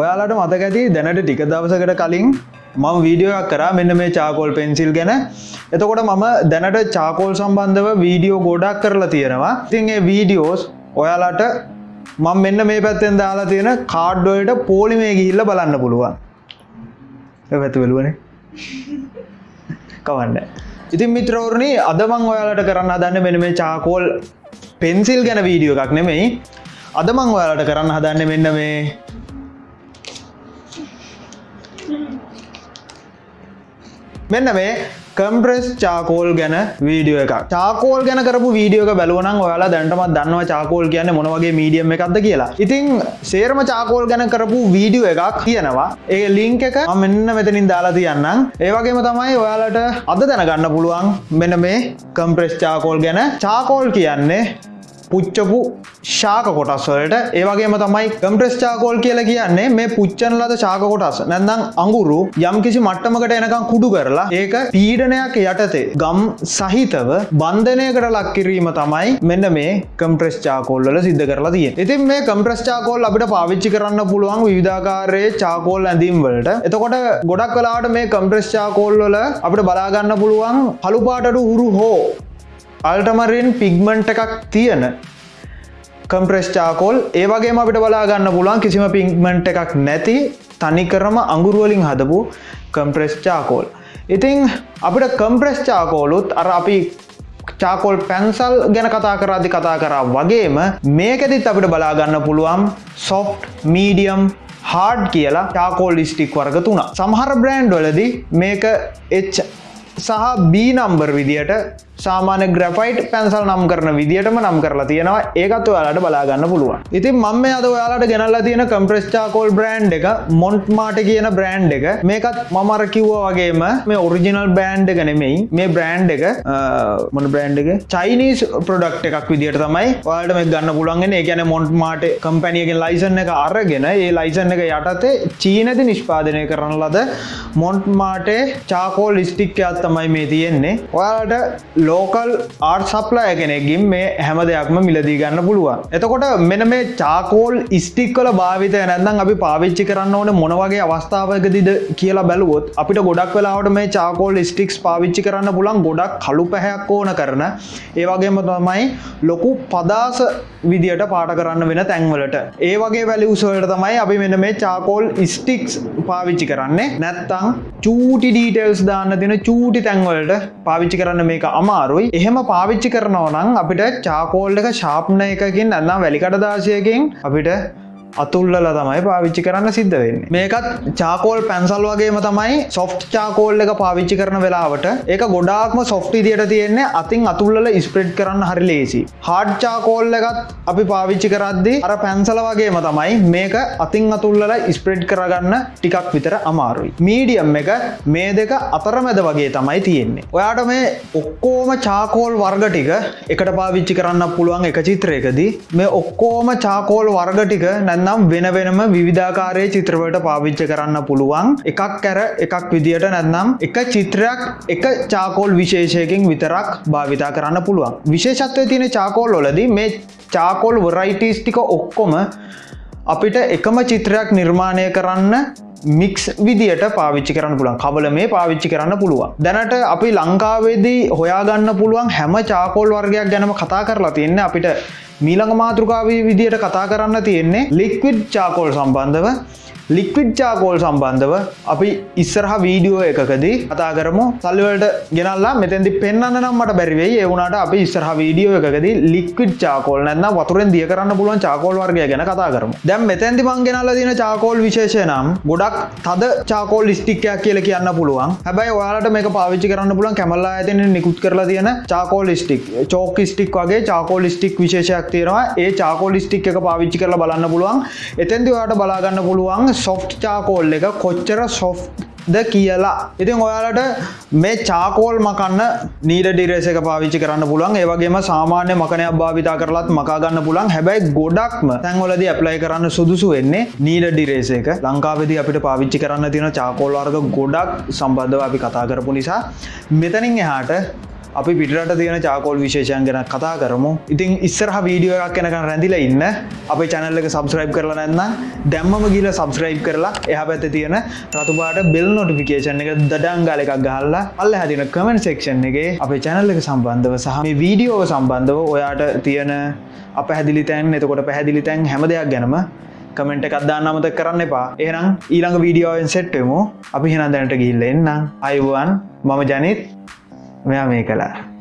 ඔයාලට මතක ඇති දැනට ටික දවසකට කලින් මම වීඩියෝයක් කරා. මෙන්න මේ චාකෝල් පෙන්සිල් ගැන. එතකොට මම දැනට චාකෝල් සම්බන්ධව වීඩියෝ ගොඩක් කරලා තියෙනවා. ඉතින් ඒ වීඩියෝස් ඔයාලට මම මෙන්න මේ පැත්තෙන් දාලා තියෙන කාඩ්ඩෝයට පෝලිමේ ගිහිල්ල බලන්න පුළුවන්. පැතු වෙලුවනේ කවන්න. ඉතින් මිත්‍රවරණි අදමං ඔයාලට කරන්න හදන්න මෙන මේ චාකෝල් පෙන්සිල් ගැන වීඩියෝ එකක් නෙමෙයි. අදමං ඔයාලට කරන්න හදන්න මෙන්න මේ මෙන්න මේ කම්ප්‍රෙස් චාකෝල් ගැන වීඩියෝ එක චාකෝල් ගැන කරපු වීඩියෝක බැලුවනම් ඔයාලා දැන්ටමත් දන්නවා චාකෝල් කියන්න මොනවගේ මීඩියම් එකක්ද කියලා. ඉතිං සේරම චාකෝල් ගැන කරපු වීඩියෝ එකක් තියෙනවා. ඒ ලිංක එක මම මෙන්න මෙතනින් දාලා තියන්නම්. ඒවගේම තමයි ඔයාලට අද දැනගන්න පුළුවන් මෙන්න මේ කම්ප්‍රෙස් චාකෝල් ගැන. චාකෝල් කියන්නේ පුච්චපු ශාක කොටස් වලට. ඒවගේම තමයි කම්ප්‍රෙස් චාකෝල් කියලා කියන්නේ මේ පුච්චන ලද ශාක කොටස්. නැන්දම් අඟුරු යම් කිසි මට්ටමකට එනකම් කුඩු කරලා ඒක පීඩනයක් යටතේ ගම් සහිතව බන්ධනයකට ලක්කිරීම තමයි මෙන්න මේ කම්ප්‍රෙස් චාකෝල් වල සිද්ධ කරලා තිය ඉතින් මේ කම්ප්‍රෙස් චාකෝල් අපිට පාවිච්චි කරන්න පුළුවන් විධාකාරයේ චාකෝල් ඇඳීම් වලට. එතකොට ගොඩක් කලාට මේ කම්ප්‍රෙස් චාකෝල් වල අපිට බලාගන්න පුළුවන් පළුපාටට හුරු හෝ අල්ටමරින් පිග්මන්ට් එකක් තියෙන කම්ප්‍රෙස් චාකෝල් ඒ වගේ අපිට බලාගන්න පුළුවන් කිසිම පිග්මන්ට් එකක් නැති තනිකරම අඟුරුවලින් හදපු කම්ප්‍රෙස් චාකෝල් ඉතිං අපිට කම්ප්‍රෙස් චාකෝලුත් අර අපි චාකෝල් පැන්සල් ගැන කතා කරාදි කතා කරා වගේම මේකෙදිත් අපිට බලාගන්න පුළුවන් සොෆ්ට් මීඩියම් හාඩ් කියලා චාකෝල් ලිස්ටික් වර්ග තුන සමහර බ්‍රෑන්ඩ් වලදි මේක එච් සහ බී නම්බර් විදියට සාමාන ග්‍රෆයිට් පැන්සල් නම් කරන විදිටම නම් කරලා තියෙනවා. ඒකත් ඔයාලට බලාගන්න පුළුවන්. ඉතින් මම අද ඔයාලට ගෙනල්ලා තියෙන කම්ප්‍රස්්චාකෝල් බ්‍රන්් එක මොන්ට් මාට කියන බ්‍රන්් එක. මේකත් මමර කිව්ව වගේම මේ ඔරිජිනල් බෑන්් එක නෙමෙයි. මේ බ්‍රන්් එක මොන බ්‍රන්් එක? චයිනිස් ප්‍රඩක්් එකක් විදිට තමයි වාට මේ ගන්න පුළන්ගෙන ඒ ගැන මොන්ට් මාට කම්පැනියගෙන් ලයිසන් එක අරගෙන ඒ ලයිසන් එක යටතේ චීනති නිෂ්පාදනය කරන ලද මොන්ට් මාටේ චාකෝල් ලිස්ටික්කයක් තමයි මේ තියෙන්නේ. ඔයාලට ලෝකල් ආර්් සප්ලා කෙනෙකින් මේ හැම දෙයක්ම මිලදී ගන්න පුළුවන්. එතකොට මෙන මේ චාකෝල් ස්ටික්කල භාවිතය නැදම් අපි පාවිච්චි කරන්න ඕන මොනවගේ අවස්ථාවකදිද කියලා බැලුවොත් අපිට ගොඩක් වෙලාවට මේ චාකෝල් ස්ටික්ස් පාවිච්චි කරන්න පුලන් ගොඩක් කළු පැහැයක් ඕන කරන. ඒවගේම තමයි ලොකු පදාස විදියට පාට කරන්න වෙන තැන්වලට. ඒ වගේ වැලි උසවලට තමයි අපි මෙන මේ චාකෝල් ස්ටික්ස් පාවිච්චි කරන්නේ. නැත්තං චූටි ඩීටෙල්ස් දාන්න තින චූටි තැන්වලට පාවිච්චි කරන්න මේක අමාරුයි. එහෙම පාවිච්චි කරනවනම් අපිට චාකෝල් එක ශාප්න එකකින් ඇන්නම් වැලිකටදාශයකින් අපිට අතුල්ල තමයි පාවිච්චි කරන්න සිද්ධ වෙන්න. මේකත් චාකෝල් පැන්සල් වගේම තමයි සොෆ්ට් චාකෝල් එක පාවිච්චි කරන වෙලාවට. ඒක ගොඩාක්ම සොෆ්ටි දියට තියෙන්නේ අතින් අතුල්ල ස්ප්‍රෙඩ් කරන්න හරි ලේසි. හාඩ් චාකෝල් එකත් අපි පාවිච්චි කරද්දි අර පැන්සල වගේම තමයි මේක අතින් අතුල්ලල ස්ප්‍රෙඩ් කරගන්න ටිකක් විතර අමාරුයි. මීඩියම් එක මේ දෙක අතරමැද වගේ තමයි තියෙන්නේ. ඔයාට මේ ඔක්කෝම චාකෝල් වර්ග ටික එකට පාවිච්චි කරන්න පුළුවන් එක චිත්‍රයකදී මේ ඔක්කෝම චාකෝල් වර්ග ටික නැ නැන්නම් වෙන වෙනම විධාකාරය චිත්‍රවට පාවිච්ච කරන්න පුළුවන්. එකක් කැර එකක් විදිට නැත්නම් එක චිත්‍රයක් එක චාකෝල් විශේෂයකින් විතරක් භාවිතා කරන්න පුළුවන්. විශේෂත්වය තියෙන චාකෝල් වලද මේ චාකෝල් වරයිටස් ටික ඔක්කොම අපිට එකම චිත්‍රයක් නිර්මාණය කරන්න මික්ස් විදිට පාවිච්චි කරන්න පුළුවන්. කවල මේ පාවිච්චි කරන්න පුළුවන්. දැනට අපි ලංකාවේදී හොයාගන්න පුළුවන් හැම චාකෝල් වර්ගයක් ගැනම කතා කරලා තියන්න අපිට මීළඟ මාතෘකාවී විදියට කතා කරන්න තියෙන්නේ ලික්විඩ් චාකෝල් සම්බන්ධව. ලික්විඩ් චාකෝල් සම්බන්ධව අපි ඉස්සරහ වීඩියෝ එකකදී කතා කරමු. සල්ලිවලට ගෙනල්ලා මෙතැදි පෙන්න්න නම් මට බැරිවෙයි ඒවුණට අපි ඉස්සරහ වීඩියෝ එකකදී ලික්විඩ් චාකෝල් නැන්න වතුරෙන් දිය කරන්න පුළුවන් චාකෝල් වර්ගය ගැන කතා කරමු. දැම් මෙතැදි මං ගෙනල්ල දින චාකෝල් විශේෂය නම් ගොඩක් තද චාකෝල් ලිස්ටික්කයක් කියල කියන්න පුළුවන්. හැබයි වාලට මේ පාවිච්චි කරන්න පුළුවන් කැමල්ලා ඇතින නිකුත් කරලා තියෙන චාකෝල් ලිස්ටික් චෝක ස්ටික් වගේ චාකෝල් ලිස්ටික් විශේෂයක් තියෙනවා. ඒ චාකෝල් ලිස්ටික් එක පාවිච්චි කරලා බලන්න පුළුවන්. එතැන්දි වාට බලාගන්න පුළුවන් සොෆ්ට් චාකෝල් එක කොච්චර සොෆ් ද කියලා. ඉතින් ඔයාලට මේ චාකෝල් මකන්න නීඩ ඩිරේස එක පාවිච්චි කරන්න පුළන් ඒවගේම සාමාන්‍ය මකනයක් භාවිතා කරලත් මකාගන්න පුළන් හැබැයි ගොඩක්ම තැන්වලද ඇප්ලයි කරන්න සුදුසු වෙන්නේ නීඩ ඩිරේස එක. ලංකාවෙද අපිට පාවිච්චි කරන්න තියෙන චාකෝල් වර්ග ගොඩක් සම්බන්ධව අපි කතා කරපු නිසා මෙතනින් එහාට අපි පිටට තියෙන චාකෝල් විශේෂයන් ගැන කතා කරමු. ඉතින් ඉස්සරහ වීඩියෝ එකක් කෙනකන් රැඳිල ඉන්න. අපේ චැනල්ල එක සබස්ක්‍රයිබ් කරලා නැන්න දැම්මම ගිල සබස්ක්‍රයිබ් කරලා එහ පැත්ත තියෙන රතුපාට බෙල් නොටිෆිකේෂන් එක දඩංගාල එකක් ගහල්ලා අල්ල හැදින කමෙන්ට සෙක්ෂන් එක අපේ චැනල්ල එක සම්බන්ධව සහ මේ වීඩියෝව සම්බන්ධව ඔයාට තියෙන අප හැදිලි තැන් එතකොට පැහැදිලි තැන් හැම දෙයක් ගැනම කමෙන්ට් එකක් දාන්න අමතක කරන්න එපා. එහෙනම් ඊළඟ වීඩියෝෙන් සෙට්ටමු අපි හෙනම් දැනට ගිල්ල එන්නම් අයිවන් මම ජනිත්. මෙයා මේ කලා